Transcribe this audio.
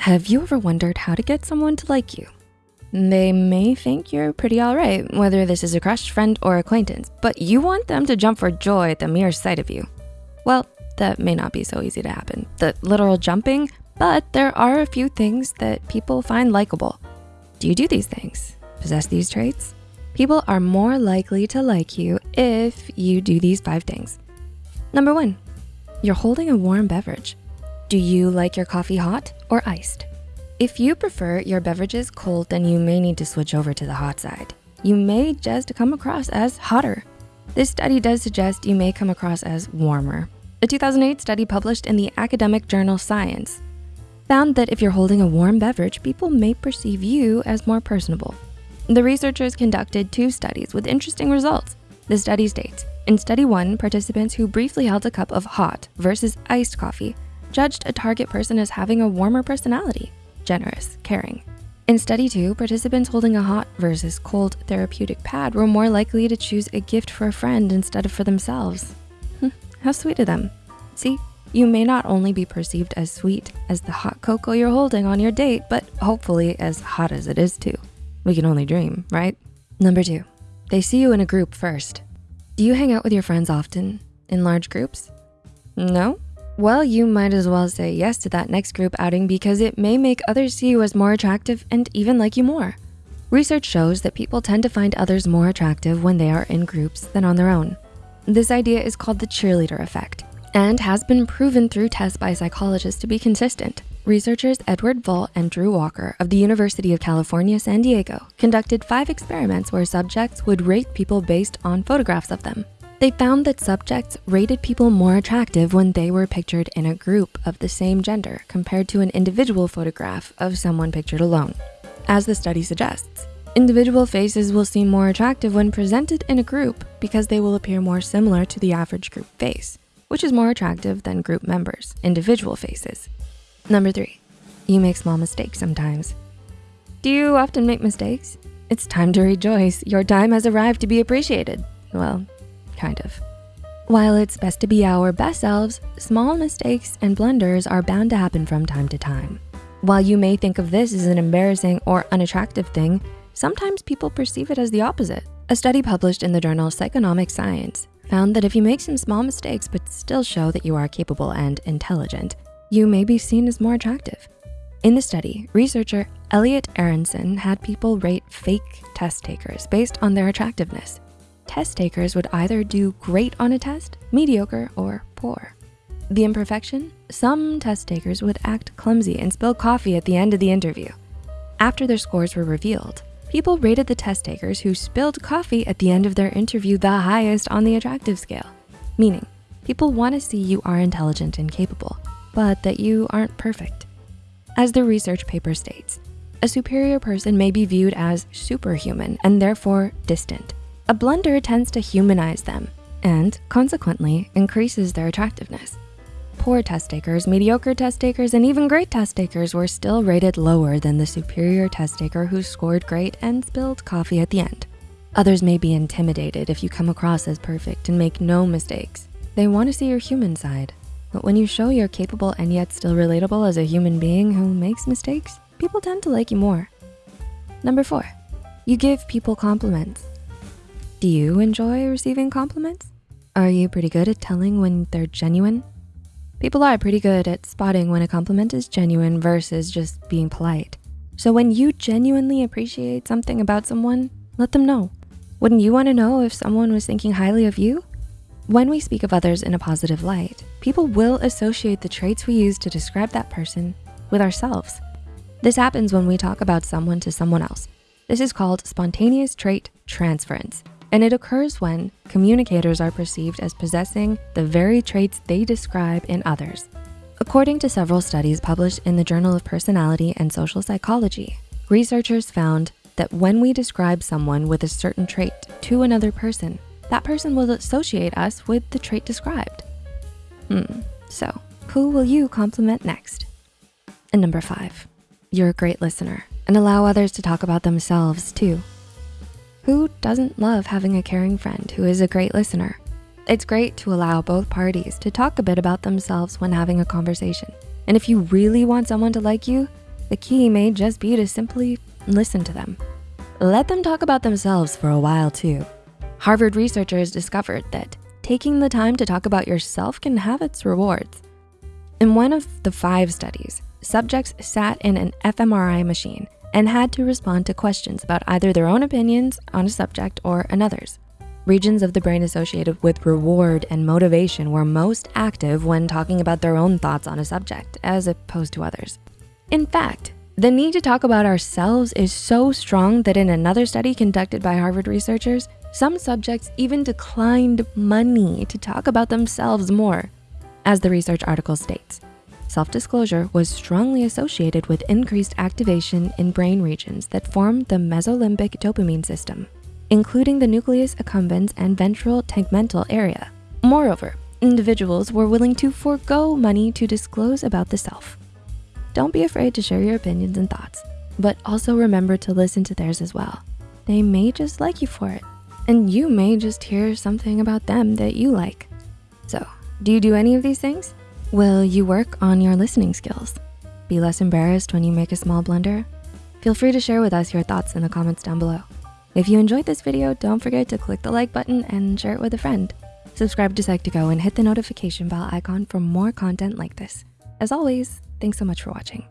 Have you ever wondered how to get someone to like you? They may think you're pretty all right, whether this is a crush, friend, or acquaintance, but you want them to jump for joy at the mere sight of you. Well, that may not be so easy to happen, the literal jumping, but there are a few things that people find likable. Do you do these things? Possess these traits? People are more likely to like you if you do these five things. Number one, you're holding a warm beverage. Do you like your coffee hot or iced? If you prefer your beverages cold, then you may need to switch over to the hot side. You may just come across as hotter. This study does suggest you may come across as warmer. A 2008 study published in the academic journal Science found that if you're holding a warm beverage, people may perceive you as more personable. The researchers conducted two studies with interesting results. The study states, in study one, participants who briefly held a cup of hot versus iced coffee judged a target person as having a warmer personality, generous, caring. In study two, participants holding a hot versus cold therapeutic pad were more likely to choose a gift for a friend instead of for themselves. Hmm, how sweet of them. See, you may not only be perceived as sweet as the hot cocoa you're holding on your date, but hopefully as hot as it is too. We can only dream, right? Number two, they see you in a group first. Do you hang out with your friends often in large groups? No? Well, you might as well say yes to that next group outing because it may make others see you as more attractive and even like you more. Research shows that people tend to find others more attractive when they are in groups than on their own. This idea is called the cheerleader effect and has been proven through tests by psychologists to be consistent. Researchers Edward Vul and Drew Walker of the University of California, San Diego conducted five experiments where subjects would rate people based on photographs of them. They found that subjects rated people more attractive when they were pictured in a group of the same gender compared to an individual photograph of someone pictured alone. As the study suggests, individual faces will seem more attractive when presented in a group because they will appear more similar to the average group face, which is more attractive than group members, individual faces. Number three, you make small mistakes sometimes. Do you often make mistakes? It's time to rejoice. Your time has arrived to be appreciated. Well, kind of. While it's best to be our best selves, small mistakes and blunders are bound to happen from time to time. While you may think of this as an embarrassing or unattractive thing, sometimes people perceive it as the opposite. A study published in the journal Psychonomic Science found that if you make some small mistakes but still show that you are capable and intelligent, you may be seen as more attractive. In the study, researcher Elliot Aronson had people rate fake test takers based on their attractiveness test takers would either do great on a test, mediocre, or poor. The imperfection? Some test takers would act clumsy and spill coffee at the end of the interview. After their scores were revealed, people rated the test takers who spilled coffee at the end of their interview the highest on the attractive scale, meaning people wanna see you are intelligent and capable, but that you aren't perfect. As the research paper states, a superior person may be viewed as superhuman and therefore distant. A blunder tends to humanize them and consequently increases their attractiveness. Poor test takers, mediocre test takers, and even great test takers were still rated lower than the superior test taker who scored great and spilled coffee at the end. Others may be intimidated if you come across as perfect and make no mistakes. They wanna see your human side. But when you show you're capable and yet still relatable as a human being who makes mistakes, people tend to like you more. Number four, you give people compliments. Do you enjoy receiving compliments? Are you pretty good at telling when they're genuine? People are pretty good at spotting when a compliment is genuine versus just being polite. So when you genuinely appreciate something about someone, let them know. Wouldn't you wanna know if someone was thinking highly of you? When we speak of others in a positive light, people will associate the traits we use to describe that person with ourselves. This happens when we talk about someone to someone else. This is called spontaneous trait transference and it occurs when communicators are perceived as possessing the very traits they describe in others. According to several studies published in the Journal of Personality and Social Psychology, researchers found that when we describe someone with a certain trait to another person, that person will associate us with the trait described. Hmm, so who will you compliment next? And number five, you're a great listener and allow others to talk about themselves too. Who doesn't love having a caring friend who is a great listener? It's great to allow both parties to talk a bit about themselves when having a conversation. And if you really want someone to like you, The key may just be to simply listen to them. Let them talk about themselves for a while too. Harvard researchers discovered that taking the time to talk about yourself can have its rewards. In one of the five studies, subjects sat in an fMRI machine and had to respond to questions about either their own opinions on a subject or another's. Regions of the brain associated with reward and motivation were most active when talking about their own thoughts on a subject as opposed to others. In fact, the need to talk about ourselves is so strong that in another study conducted by Harvard researchers, some subjects even declined money to talk about themselves more. As the research article states, self-disclosure was strongly associated with increased activation in brain regions that form the mesolimbic dopamine system, including the nucleus accumbens and ventral tegmental area. Moreover, individuals were willing to forego money to disclose about the self. Don't be afraid to share your opinions and thoughts, but also remember to listen to theirs as well. They may just like you for it, and you may just hear something about them that you like. So, do you do any of these things? Will you work on your listening skills? Be less embarrassed when you make a small blunder? Feel free to share with us your thoughts in the comments down below. If you enjoyed this video, don't forget to click the like button and share it with a friend. Subscribe to Psych2Go and hit the notification bell icon for more content like this. As always, thanks so much for watching.